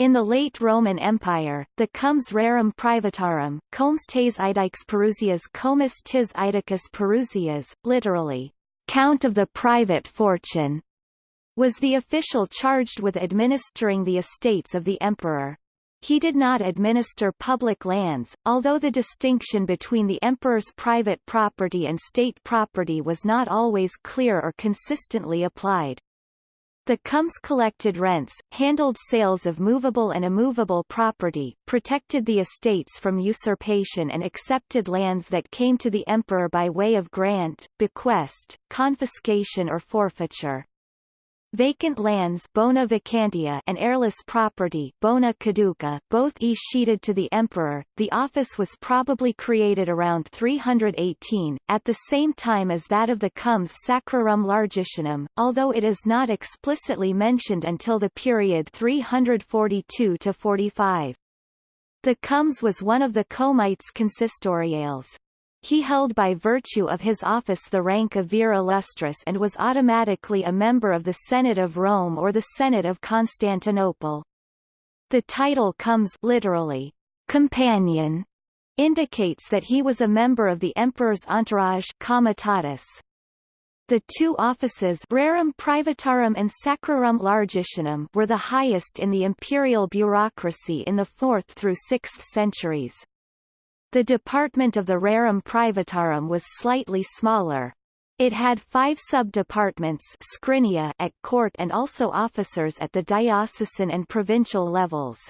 In the late Roman Empire, the comes rerum privatarum, comes tes idix Perusias comus tis idicus Perusias, literally, count of the private fortune, was the official charged with administering the estates of the emperor. He did not administer public lands, although the distinction between the emperor's private property and state property was not always clear or consistently applied. The comes collected rents, handled sales of movable and immovable property, protected the estates from usurpation and accepted lands that came to the emperor by way of grant, bequest, confiscation or forfeiture. Vacant lands bona vacantia and heirless property bona caduca, both escheated to the emperor. The office was probably created around 318, at the same time as that of the comes sacrarum largitionum, although it is not explicitly mentioned until the period 342 to 45. The comes was one of the comites consistoriales. He held by virtue of his office the rank of vir illustris and was automatically a member of the Senate of Rome or the Senate of Constantinople. The title comes literally, companion, indicates that he was a member of the emperor's entourage comitatus. The two offices rerum privatarum and sacrarum largitionum were the highest in the imperial bureaucracy in the 4th through 6th centuries. The department of the rerum privatarum was slightly smaller. It had five sub-departments at court and also officers at the diocesan and provincial levels.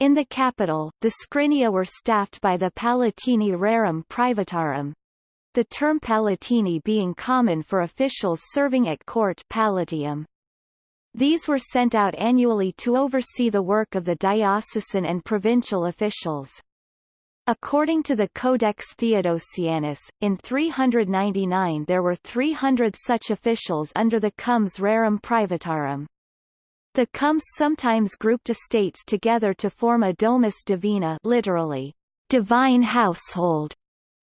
In the capital, the scrinia were staffed by the palatini rerum privatarum, the term palatini being common for officials serving at court palatium. These were sent out annually to oversee the work of the diocesan and provincial officials. According to the Codex Theodosianus, in 399 there were 300 such officials under the comes rerum privatarum. The comes sometimes grouped estates together to form a domus divina literally, divine household,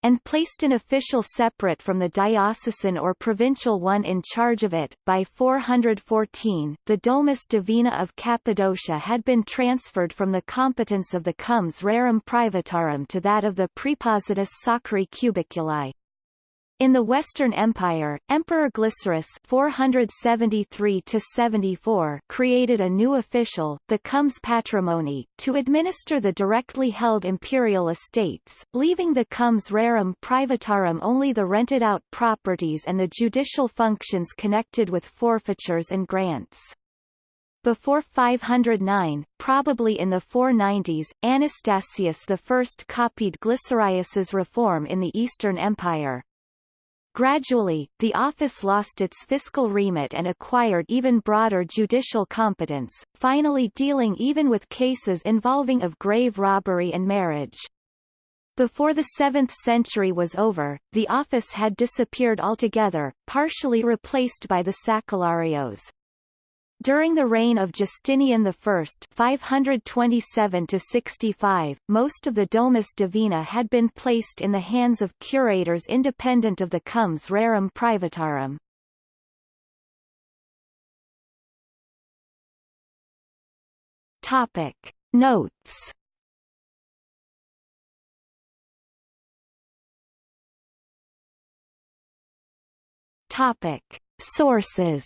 and placed an official separate from the diocesan or provincial one in charge of it. By 414, the Domus Divina of Cappadocia had been transferred from the competence of the Comes Rerum Privatarum to that of the Praepositus Sacri Cubiculi. In the Western Empire, Emperor Glycerius 473–74 created a new official, the Comes Patrimony, to administer the directly held imperial estates, leaving the Comes Rerum Privatarum only the rented-out properties and the judicial functions connected with forfeitures and grants. Before 509, probably in the 490s, Anastasius I copied Glycerius's reform in the Eastern Empire, Gradually, the office lost its fiscal remit and acquired even broader judicial competence, finally dealing even with cases involving of grave robbery and marriage. Before the 7th century was over, the office had disappeared altogether, partially replaced by the sacellarios. During the reign of Justinian I 527 most of the Domus Divina had been placed in the hands of curators independent of the Comes Rerum Privatarum. Topic. Notes Topic. Sources